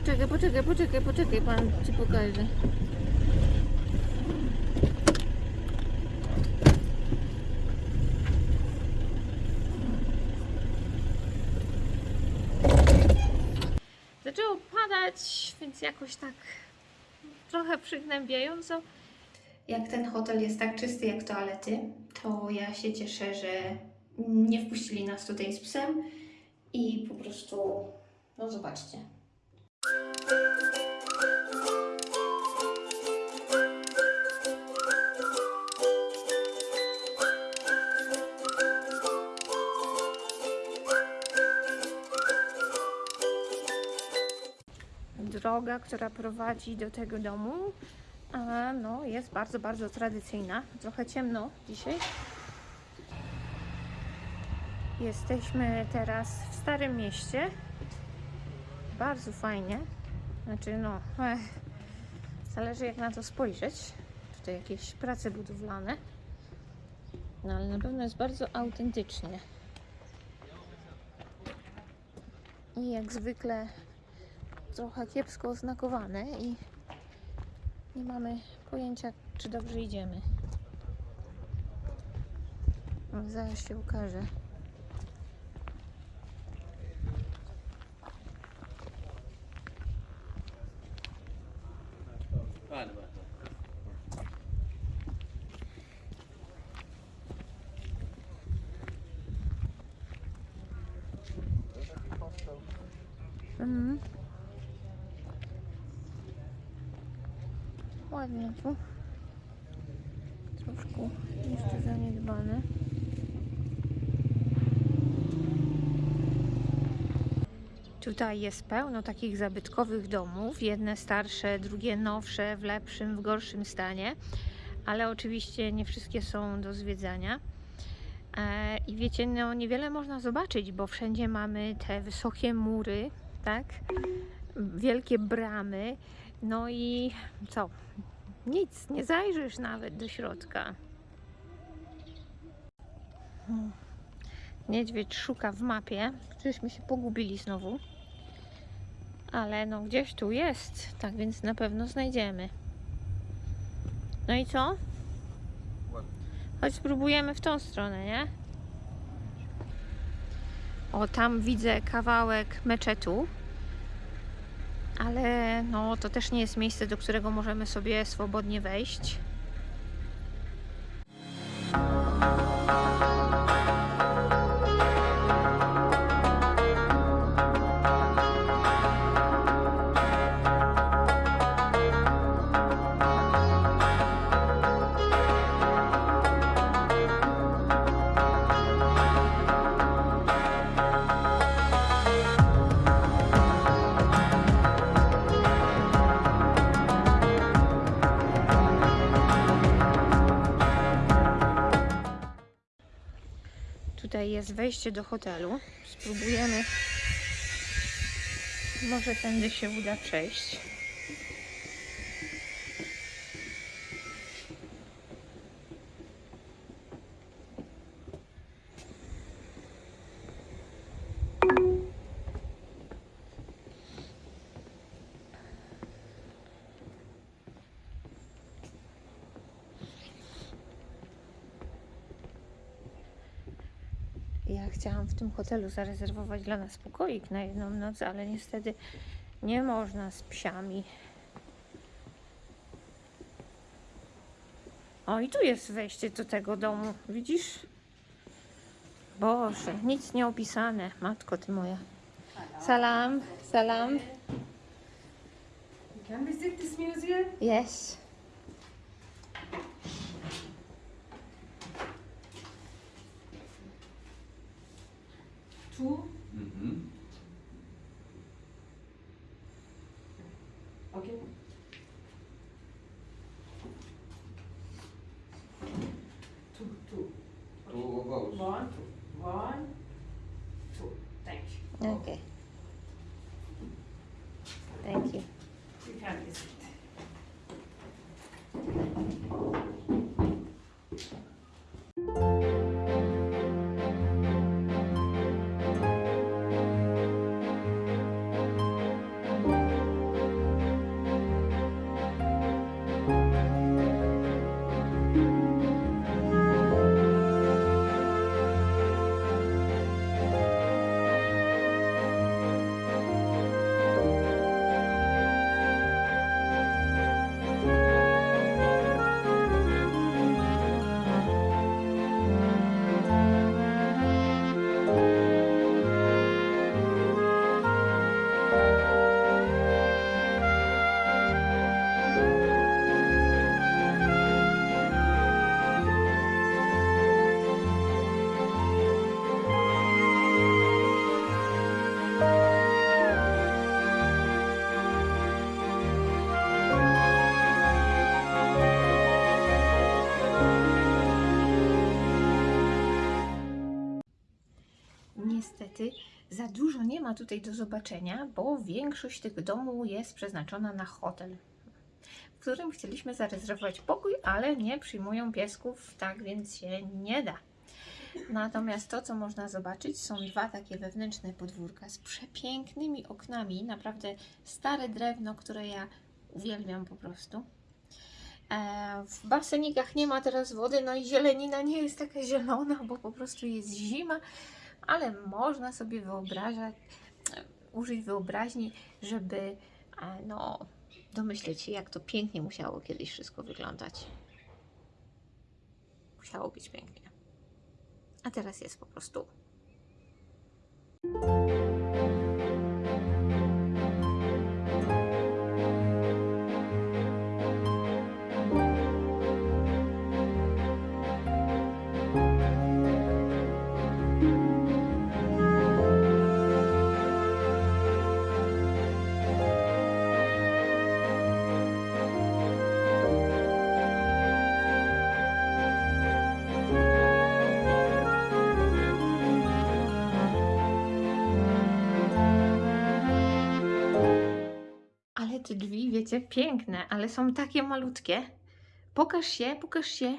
Poczekaj, poczekaj, poczekaj, poczekaj, pan ci pokaże. Zaczęło padać, więc jakoś tak trochę przygnębiająco. Jak ten hotel jest tak czysty jak toalety, to ja się cieszę, że nie wpuścili nas tutaj z psem i po prostu, no zobaczcie. Droga, która prowadzi do tego domu, no, jest bardzo, bardzo tradycyjna. Trochę ciemno dzisiaj. Jesteśmy teraz w Starym Mieście. Bardzo fajnie. Znaczy, no, ech, zależy jak na to spojrzeć. Tutaj jakieś prace budowlane. No, ale na pewno jest bardzo autentycznie. I jak zwykle trochę kiepsko oznakowane i nie mamy pojęcia, czy dobrze idziemy. Zaraz się ukaże. Ładnie tu. Troszkę jeszcze zaniedbane. Tutaj jest pełno takich zabytkowych domów. Jedne starsze, drugie nowsze, w lepszym, w gorszym stanie. Ale oczywiście nie wszystkie są do zwiedzania. E, I wiecie, no niewiele można zobaczyć, bo wszędzie mamy te wysokie mury, tak? Wielkie bramy. No i co? Nic, nie zajrzysz nawet do środka. Niedźwiedź szuka w mapie. Czyżśmy się pogubili znowu. Ale no gdzieś tu jest, tak więc na pewno znajdziemy. No i co? Chodź spróbujemy w tą stronę, nie? O, tam widzę kawałek meczetu. Ale no, to też nie jest miejsce, do którego możemy sobie swobodnie wejść. Wejście do hotelu. Spróbujemy. Może tędy się uda przejść. Ja chciałam w tym hotelu zarezerwować dla nas pokoik na jedną noc, ale niestety nie można z psiami. O, i tu jest wejście do tego domu, widzisz? Boże, nic nie opisane. Matko ty moja. Salam, salam. Can visit this museum. Yes. One. Niestety za dużo nie ma tutaj do zobaczenia, bo większość tych domów jest przeznaczona na hotel, w którym chcieliśmy zarezerwować pokój, ale nie przyjmują piesków, tak więc się nie da. Natomiast to, co można zobaczyć, są dwa takie wewnętrzne podwórka z przepięknymi oknami. Naprawdę stare drewno, które ja uwielbiam po prostu. E, W basenikach nie ma teraz wody, no i zielenina nie jest taka zielona, bo po prostu jest zima, ale można sobie wyobrażać, użyć wyobraźni, żeby e, no, domyśleć się, jak to pięknie musiało kiedyś wszystko wyglądać. Musiało być pięknie. A teraz jest po prostu. Wiecie, piękne, ale są takie malutkie. Pokaż się, pokaż się.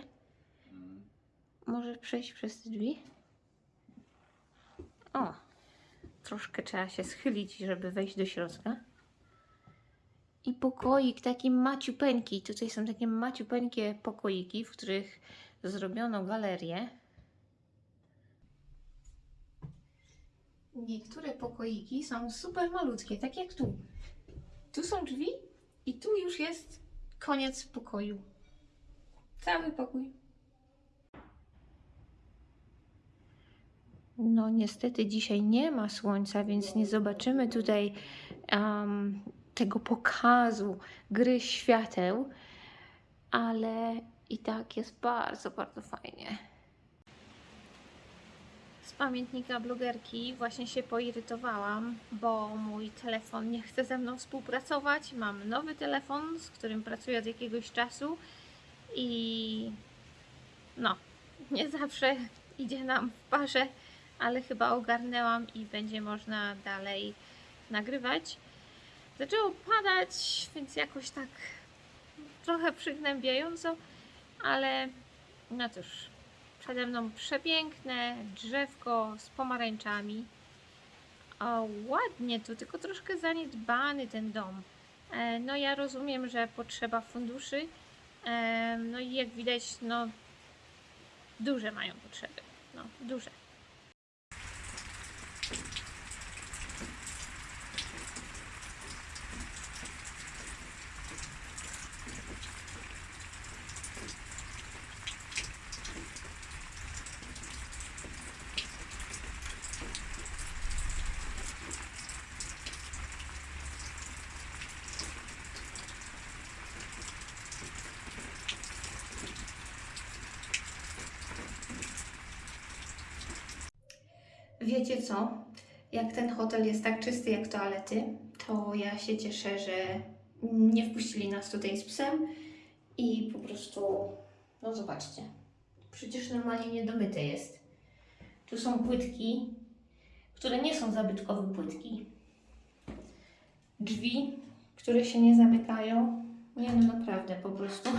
Możesz przejść przez te drzwi? O, troszkę trzeba się schylić, żeby wejść do środka. I pokoik taki maciupeńki. Tutaj są takie maciupeńkie pokoiki, w których zrobiono galerię. Niektóre pokoiki są super malutkie, tak jak tu. Tu są drzwi i tu już jest koniec pokoju. Cały pokój. No niestety dzisiaj nie ma słońca, więc nie zobaczymy tutaj em, tego pokazu gry świateł, ale i tak jest bardzo, bardzo fajnie. Z pamiętnika blogerki właśnie się poirytowałam, bo mój telefon nie chce ze mną współpracować. Mam nowy telefon, z którym pracuję od jakiegoś czasu i no, nie zawsze idzie nam w parze, ale chyba ogarnęłam i będzie można dalej nagrywać. Zaczęło padać, więc jakoś tak trochę przygnębiająco, ale no cóż, przede mną przepiękne drzewko z pomarańczami. O, ładnie tu, tylko troszkę zaniedbany ten dom. E, no ja rozumiem, że potrzeba funduszy. E, no i jak widać, no duże mają potrzeby. No, duże. Wiecie co? Jak ten hotel jest tak czysty jak toalety, to ja się cieszę, że nie wpuścili nas tutaj z psem i po prostu, no zobaczcie, przecież normalnie niedomyte jest. Tu są płytki, które nie są zabytkowe płytki. Drzwi, które się nie zamykają. Nie no naprawdę, po prostu.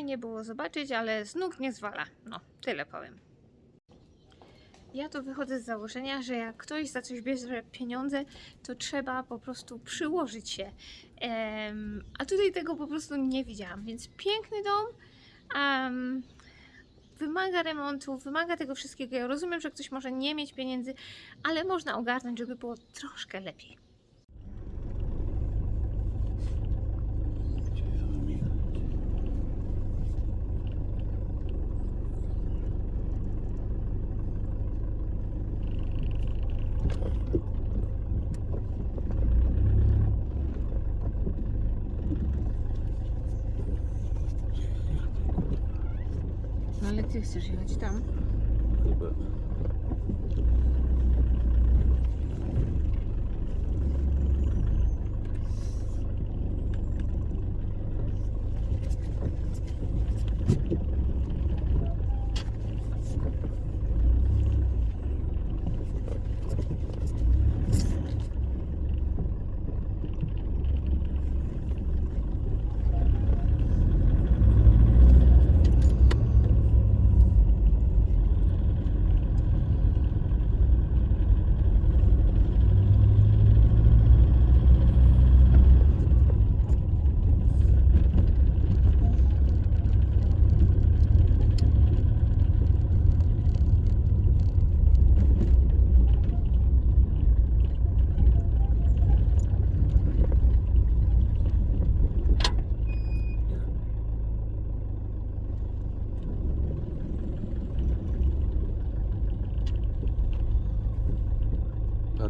Fajnie było zobaczyć, ale z nóg nie zwala. No, tyle powiem. Ja to wychodzę z założenia, że jak ktoś za coś bierze pieniądze, to trzeba po prostu przyłożyć się. Em, a tutaj tego po prostu nie widziałam, więc piękny dom. em, wymaga remontu, wymaga tego wszystkiego. Ja rozumiem, że ktoś może nie mieć pieniędzy, ale można ogarnąć, żeby było troszkę lepiej. No chcesz jechać tam? Chyba.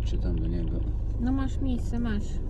patrzy tam do niego. No masz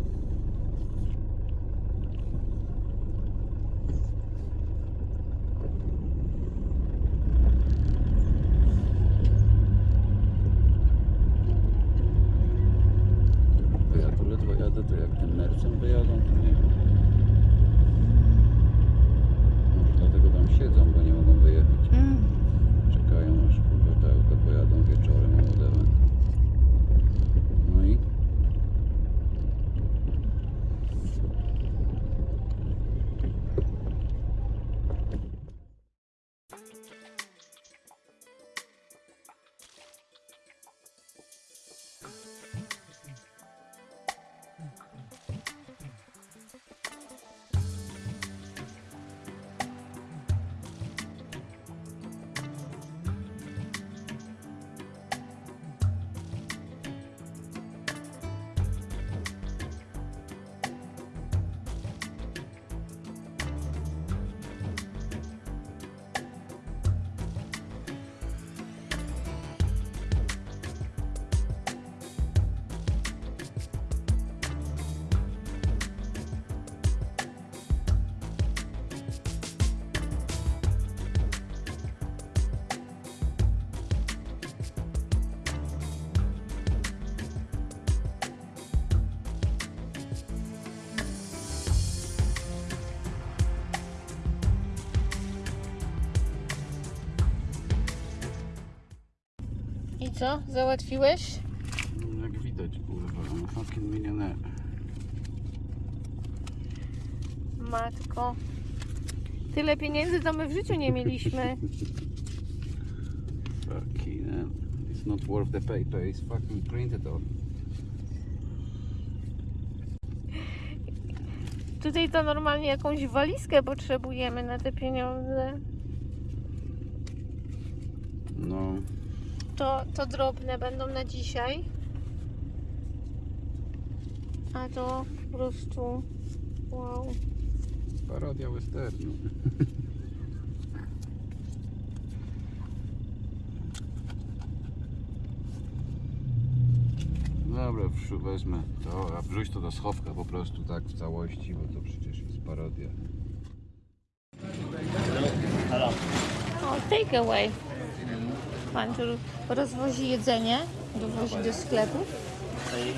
co? Załatwiłeś? jak widać kurwa, no fucking milioner. Matko. Tyle pieniędzy to my w życiu nie mieliśmy. Fucking hell. It's not worth the paper, it's fucking printed on. Tutaj to normalnie jakąś walizkę potrzebujemy na te pieniądze. No, To, to drobne będą na dzisiaj. A to po prostu wow. parodia westernu. Dobra, wezmę to, a wrzuć to do schowka po prostu tak w całości, bo to przecież jest parodia. O, take away. Pan tu rozwozi jedzenie, dowozi do sklepu. सही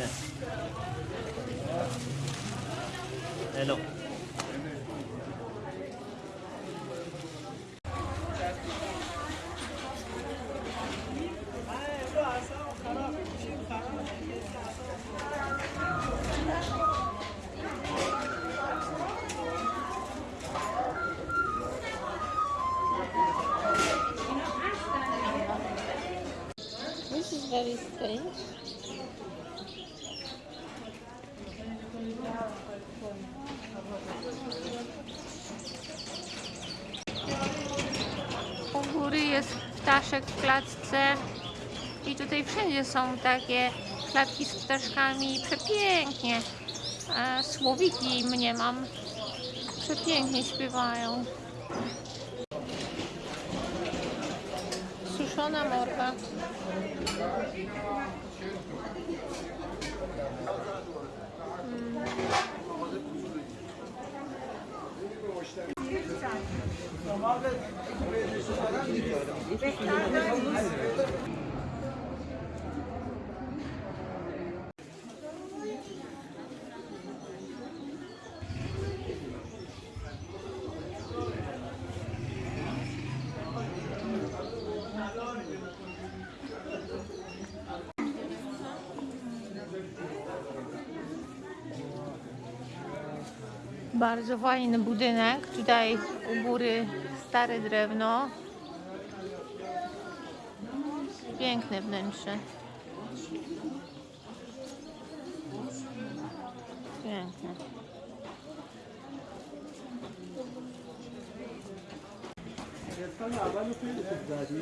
ptaszek w klatce i tutaj wszędzie są takie klatki z ptaszkami. Przepięknie. E, słowiki mnie mam. Przepięknie śpiewają. Suszona morka. Bardzo fajny budynek. Tutaj u góry stare drewno. Piękne wnętrze. Piękne.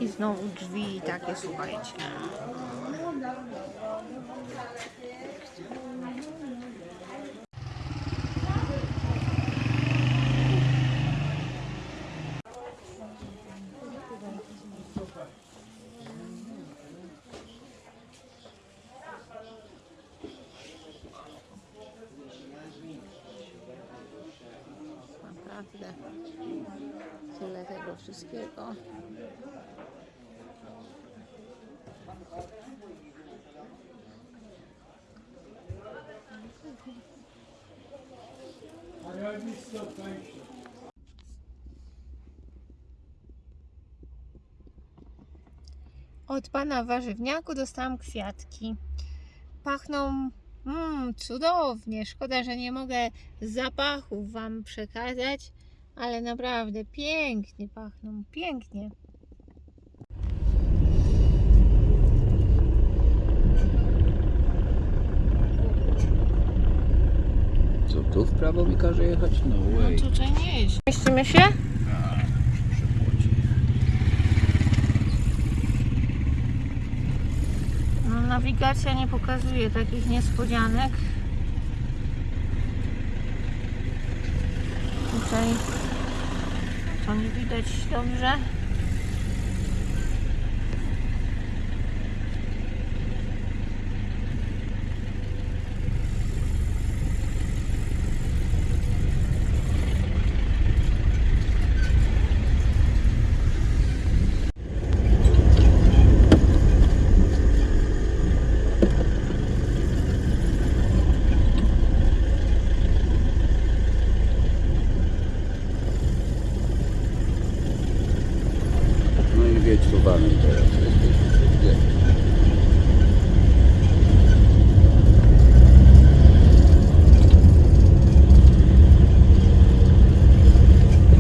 I znowu drzwi takie, słuchajcie. Naprawdę. Tyle tego wszystkiego. Od pana warzywniaku dostałam kwiatki. Pachną mm, cudownie. Szkoda, że nie mogę zapachów wam przekazać, ale naprawdę pięknie pachną. Pięknie. Tu w prawo mi każe jechać? No way. tutaj nie jest. Mieścimy się? No, nawigacja nie pokazuje takich niespodzianek. Tutaj to nie widać dobrze. No i wiedź tu banem teraz. Gdzie?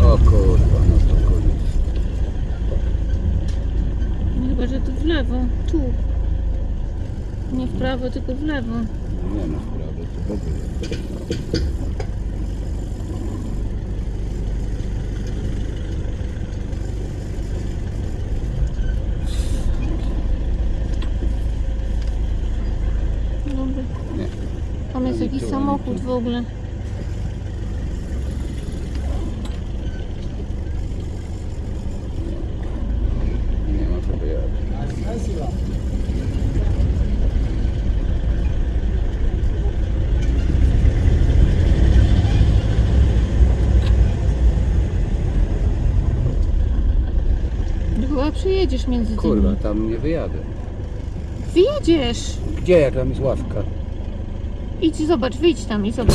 O kurwa, no to koniec. Chyba, że tu w lewo. Tu. Nie w prawo, tylko w lewo. Nie ma w ogóle. Dobra. Nie. Tam jest jakiś samochód w ogóle. Nie ma co wyjechać. Między Kurwa, tymi. tam nie wyjadę. Wyjedziesz! Gdzie, jak tam jest ławka? Idź zobacz, wyjdź tam i zobacz.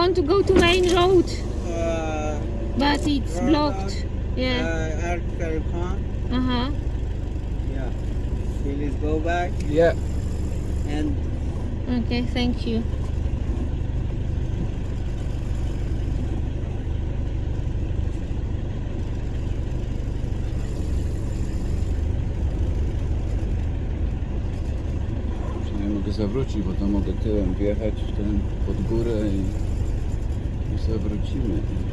Want to go to main road, Uh, but it's Road blocked. Yeah. uh, Article Uh huh. Yeah. Please go back Yeah. and Okay, thank you. Przynajmniej mogę zawrócić, bo to mogę tyłem wjechać w ten pod górę i, i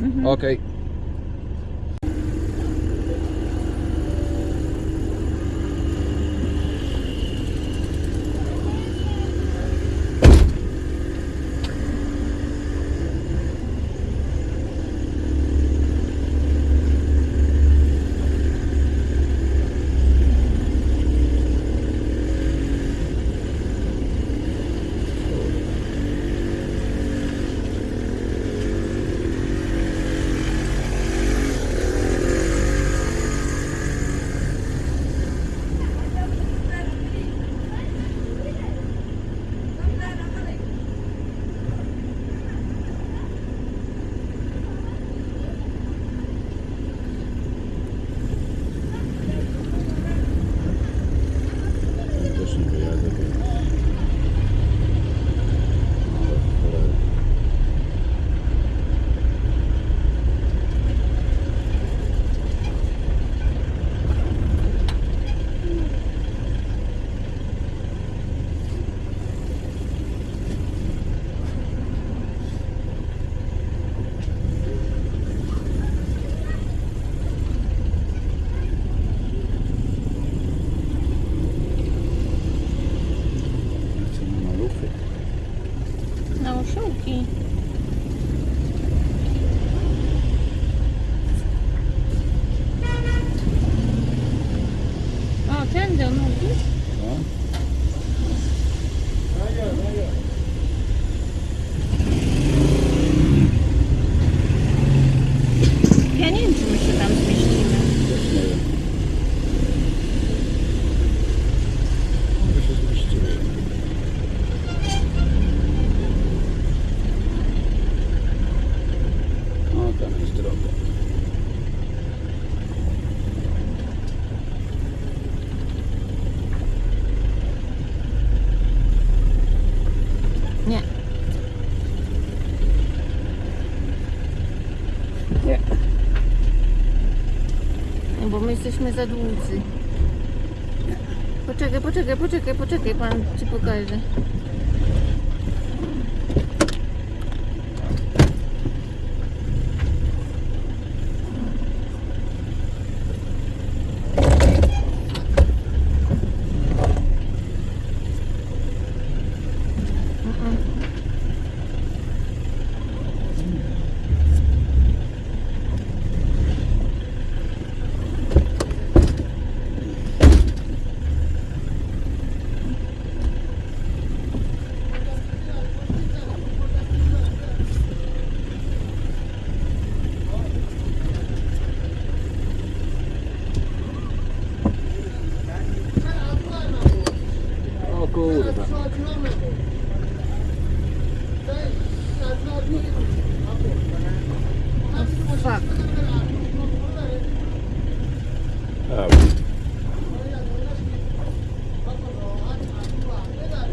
Mm -hmm. Okay. my jesteśmy za dłudzy. Poczekaj, poczekaj, poczekaj, poczekaj, pan ci pokaże. Um.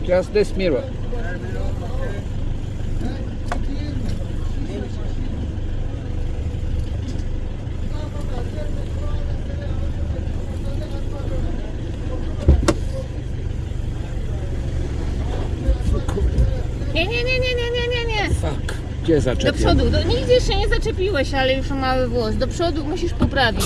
Just this mirror. Gdzie? Do przodu. Do, nigdzie jeszcze nie zaczepiłeś, ale już mały włos. Do przodu musisz poprawić.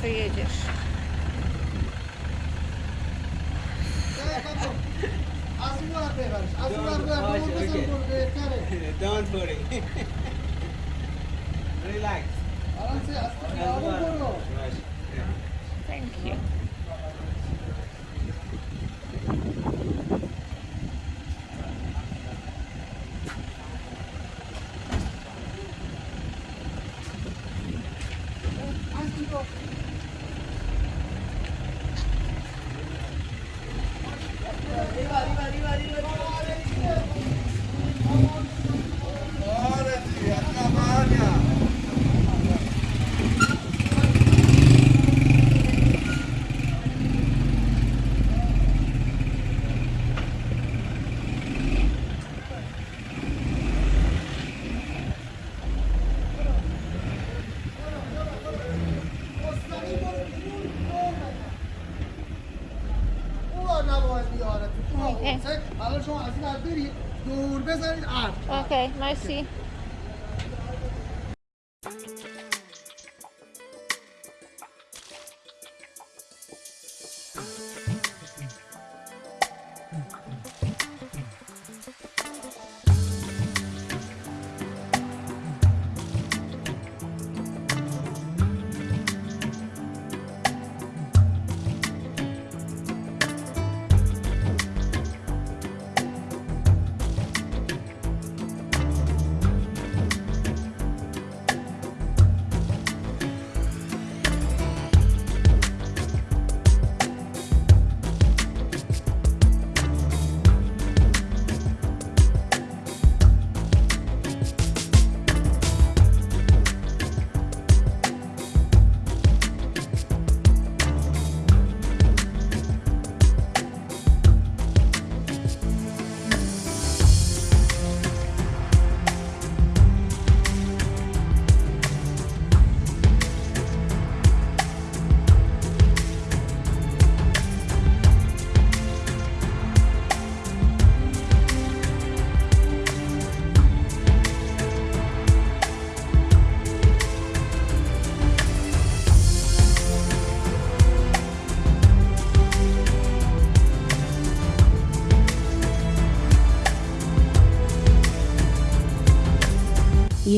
приедешь? Спасибо. Mercy.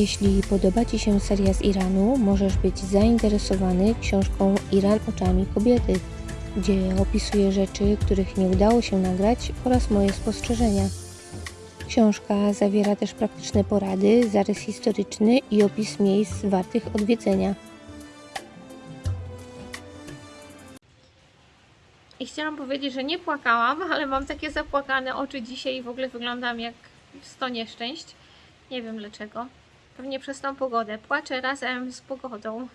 Jeśli podoba Ci się seria z Iranu, możesz być zainteresowany książką Iran oczami kobiety, gdzie opisuję rzeczy, których nie udało się nagrać oraz moje spostrzeżenia. Książka zawiera też praktyczne porady, zarys historyczny i opis miejsc wartych odwiedzenia. I chciałam powiedzieć, że nie płakałam, ale mam takie zapłakane oczy dzisiaj i w ogóle wyglądam jak 100 nieszczęść. Nie wiem dlaczego. Pewnie przez tą pogodę. Płaczę razem z pogodą.